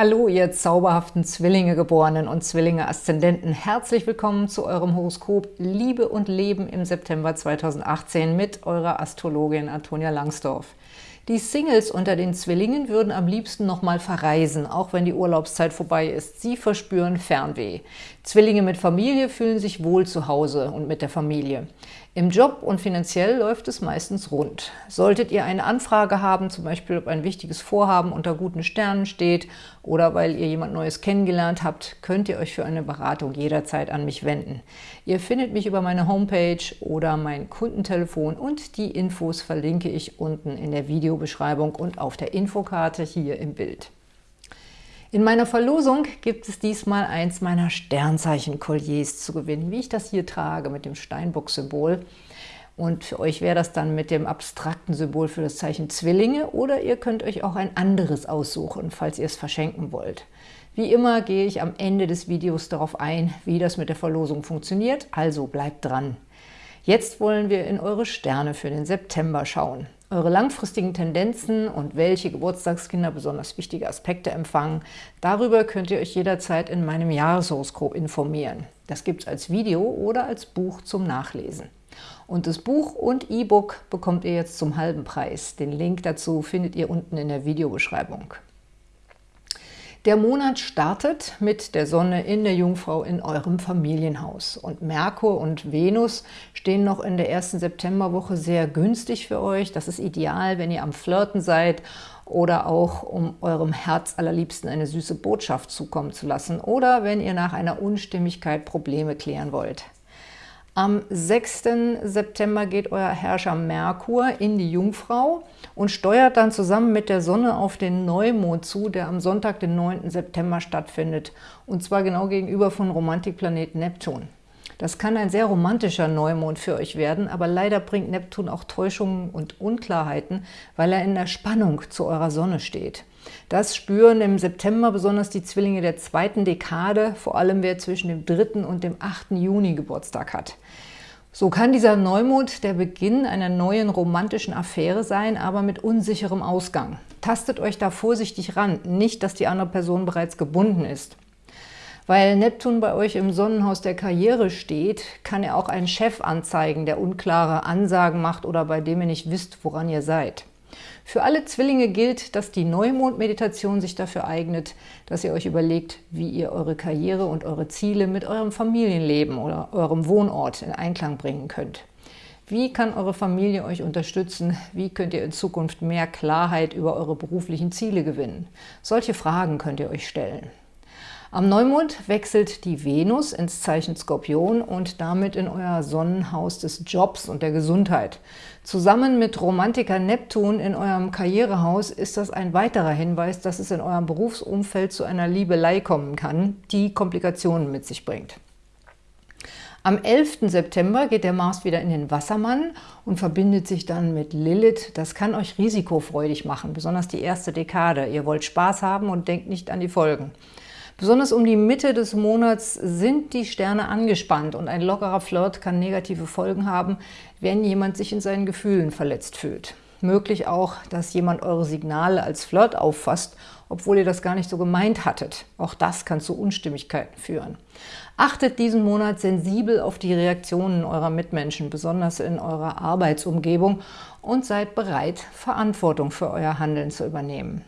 Hallo, ihr zauberhaften Zwillinge-Geborenen und Zwillinge-Aszendenten. Herzlich willkommen zu eurem Horoskop Liebe und Leben im September 2018 mit eurer Astrologin Antonia Langsdorf. Die Singles unter den Zwillingen würden am liebsten nochmal verreisen, auch wenn die Urlaubszeit vorbei ist. Sie verspüren Fernweh. Zwillinge mit Familie fühlen sich wohl zu Hause und mit der Familie. Im Job und finanziell läuft es meistens rund. Solltet ihr eine Anfrage haben, zum Beispiel ob ein wichtiges Vorhaben unter guten Sternen steht oder weil ihr jemand Neues kennengelernt habt, könnt ihr euch für eine Beratung jederzeit an mich wenden. Ihr findet mich über meine Homepage oder mein Kundentelefon und die Infos verlinke ich unten in der Videobeschreibung und auf der Infokarte hier im Bild. In meiner Verlosung gibt es diesmal eins meiner Sternzeichen-Kolliers zu gewinnen, wie ich das hier trage mit dem Steinbock-Symbol. Und für euch wäre das dann mit dem abstrakten Symbol für das Zeichen Zwillinge oder ihr könnt euch auch ein anderes aussuchen, falls ihr es verschenken wollt. Wie immer gehe ich am Ende des Videos darauf ein, wie das mit der Verlosung funktioniert, also bleibt dran. Jetzt wollen wir in eure Sterne für den September schauen eure langfristigen Tendenzen und welche Geburtstagskinder besonders wichtige Aspekte empfangen. Darüber könnt ihr euch jederzeit in meinem Jahreshoroskop informieren. Das gibt es als Video oder als Buch zum Nachlesen. Und das Buch und E-Book bekommt ihr jetzt zum halben Preis. Den Link dazu findet ihr unten in der Videobeschreibung. Der Monat startet mit der Sonne in der Jungfrau in eurem Familienhaus. Und Merkur und Venus stehen noch in der ersten Septemberwoche sehr günstig für euch. Das ist ideal, wenn ihr am Flirten seid oder auch um eurem Herz allerliebsten eine süße Botschaft zukommen zu lassen oder wenn ihr nach einer Unstimmigkeit Probleme klären wollt. Am 6. September geht euer Herrscher Merkur in die Jungfrau und steuert dann zusammen mit der Sonne auf den Neumond zu, der am Sonntag, den 9. September stattfindet, und zwar genau gegenüber von Romantikplanet Neptun. Das kann ein sehr romantischer Neumond für euch werden, aber leider bringt Neptun auch Täuschungen und Unklarheiten, weil er in der Spannung zu eurer Sonne steht. Das spüren im September besonders die Zwillinge der zweiten Dekade, vor allem wer zwischen dem 3. und dem 8. Juni Geburtstag hat. So kann dieser Neumond der Beginn einer neuen romantischen Affäre sein, aber mit unsicherem Ausgang. Tastet euch da vorsichtig ran, nicht, dass die andere Person bereits gebunden ist. Weil Neptun bei euch im Sonnenhaus der Karriere steht, kann er auch einen Chef anzeigen, der unklare Ansagen macht oder bei dem ihr nicht wisst, woran ihr seid. Für alle Zwillinge gilt, dass die Neumond-Meditation sich dafür eignet, dass ihr euch überlegt, wie ihr eure Karriere und eure Ziele mit eurem Familienleben oder eurem Wohnort in Einklang bringen könnt. Wie kann eure Familie euch unterstützen? Wie könnt ihr in Zukunft mehr Klarheit über eure beruflichen Ziele gewinnen? Solche Fragen könnt ihr euch stellen. Am Neumond wechselt die Venus ins Zeichen Skorpion und damit in euer Sonnenhaus des Jobs und der Gesundheit. Zusammen mit Romantiker Neptun in eurem Karrierehaus ist das ein weiterer Hinweis, dass es in eurem Berufsumfeld zu einer Liebelei kommen kann, die Komplikationen mit sich bringt. Am 11. September geht der Mars wieder in den Wassermann und verbindet sich dann mit Lilith. Das kann euch risikofreudig machen, besonders die erste Dekade. Ihr wollt Spaß haben und denkt nicht an die Folgen. Besonders um die Mitte des Monats sind die Sterne angespannt und ein lockerer Flirt kann negative Folgen haben, wenn jemand sich in seinen Gefühlen verletzt fühlt. Möglich auch, dass jemand eure Signale als Flirt auffasst, obwohl ihr das gar nicht so gemeint hattet. Auch das kann zu Unstimmigkeiten führen. Achtet diesen Monat sensibel auf die Reaktionen eurer Mitmenschen, besonders in eurer Arbeitsumgebung und seid bereit, Verantwortung für euer Handeln zu übernehmen.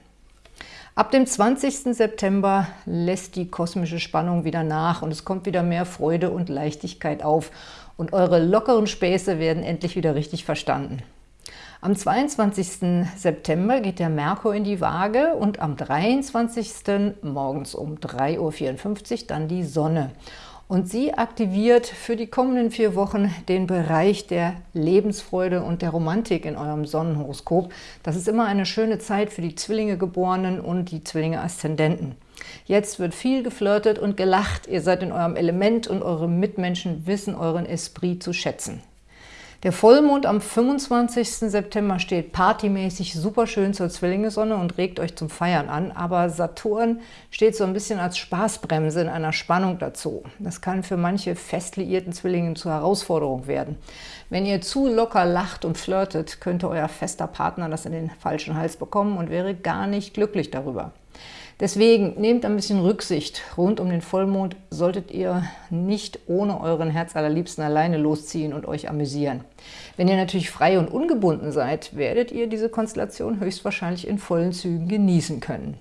Ab dem 20. September lässt die kosmische Spannung wieder nach und es kommt wieder mehr Freude und Leichtigkeit auf und eure lockeren Späße werden endlich wieder richtig verstanden. Am 22. September geht der Merkur in die Waage und am 23. morgens um 3.54 Uhr dann die Sonne. Und sie aktiviert für die kommenden vier Wochen den Bereich der Lebensfreude und der Romantik in eurem Sonnenhoroskop. Das ist immer eine schöne Zeit für die Zwillinge-Geborenen und die Zwillinge-Aszendenten. Jetzt wird viel geflirtet und gelacht. Ihr seid in eurem Element und eure Mitmenschen wissen euren Esprit zu schätzen. Der Vollmond am 25. September steht partymäßig super schön zur Zwillingesonne und regt euch zum Feiern an, aber Saturn steht so ein bisschen als Spaßbremse in einer Spannung dazu. Das kann für manche fest liierten Zwillinge zur Herausforderung werden. Wenn ihr zu locker lacht und flirtet, könnte euer fester Partner das in den falschen Hals bekommen und wäre gar nicht glücklich darüber. Deswegen nehmt ein bisschen Rücksicht. Rund um den Vollmond solltet ihr nicht ohne euren Herzallerliebsten alleine losziehen und euch amüsieren. Wenn ihr natürlich frei und ungebunden seid, werdet ihr diese Konstellation höchstwahrscheinlich in vollen Zügen genießen können.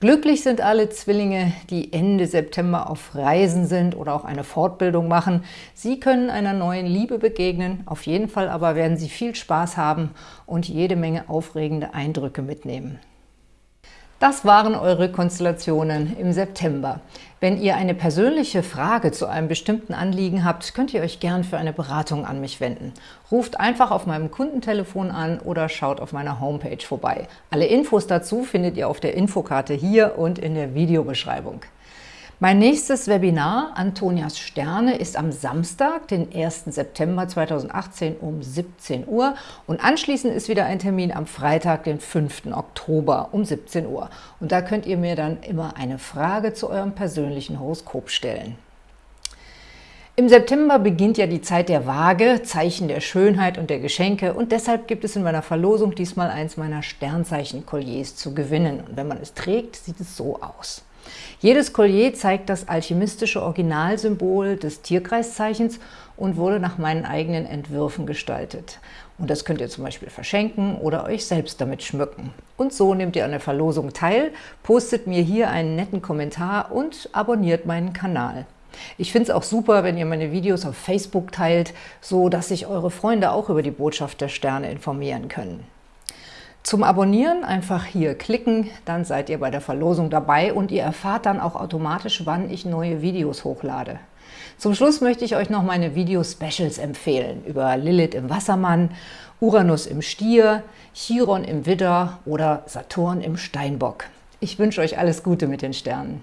Glücklich sind alle Zwillinge, die Ende September auf Reisen sind oder auch eine Fortbildung machen. Sie können einer neuen Liebe begegnen, auf jeden Fall aber werden sie viel Spaß haben und jede Menge aufregende Eindrücke mitnehmen. Das waren eure Konstellationen im September. Wenn ihr eine persönliche Frage zu einem bestimmten Anliegen habt, könnt ihr euch gern für eine Beratung an mich wenden. Ruft einfach auf meinem Kundentelefon an oder schaut auf meiner Homepage vorbei. Alle Infos dazu findet ihr auf der Infokarte hier und in der Videobeschreibung. Mein nächstes Webinar, Antonias Sterne, ist am Samstag, den 1. September 2018 um 17 Uhr und anschließend ist wieder ein Termin am Freitag, den 5. Oktober um 17 Uhr. Und da könnt ihr mir dann immer eine Frage zu eurem persönlichen Horoskop stellen. Im September beginnt ja die Zeit der Waage, Zeichen der Schönheit und der Geschenke und deshalb gibt es in meiner Verlosung diesmal eins meiner Sternzeichen-Kolliers zu gewinnen. Und wenn man es trägt, sieht es so aus. Jedes Collier zeigt das alchemistische Originalsymbol des Tierkreiszeichens und wurde nach meinen eigenen Entwürfen gestaltet. Und das könnt ihr zum Beispiel verschenken oder euch selbst damit schmücken. Und so nehmt ihr an der Verlosung teil, postet mir hier einen netten Kommentar und abonniert meinen Kanal. Ich finde es auch super, wenn ihr meine Videos auf Facebook teilt, so dass sich eure Freunde auch über die Botschaft der Sterne informieren können. Zum Abonnieren einfach hier klicken, dann seid ihr bei der Verlosung dabei und ihr erfahrt dann auch automatisch, wann ich neue Videos hochlade. Zum Schluss möchte ich euch noch meine Video-Specials empfehlen über Lilith im Wassermann, Uranus im Stier, Chiron im Widder oder Saturn im Steinbock. Ich wünsche euch alles Gute mit den Sternen.